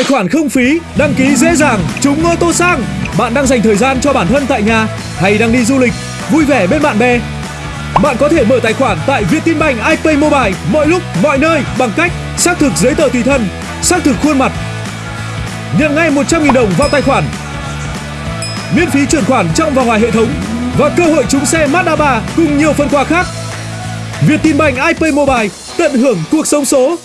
Tài khoản không phí, đăng ký dễ dàng, trúng ô tô sang. Bạn đang dành thời gian cho bản thân tại nhà hay đang đi du lịch, vui vẻ bên bạn bè. Bạn có thể mở tài khoản tại Vietinbank iPay Mobile mọi lúc, mọi nơi bằng cách xác thực giấy tờ tùy thân, xác thực khuôn mặt, nhận ngay 100.000 đồng vào tài khoản, miễn phí chuyển khoản trong và ngoài hệ thống và cơ hội trúng xe Mazda 3 cùng nhiều phần quà khác. Vietinbank iPay Mobile tận hưởng cuộc sống số.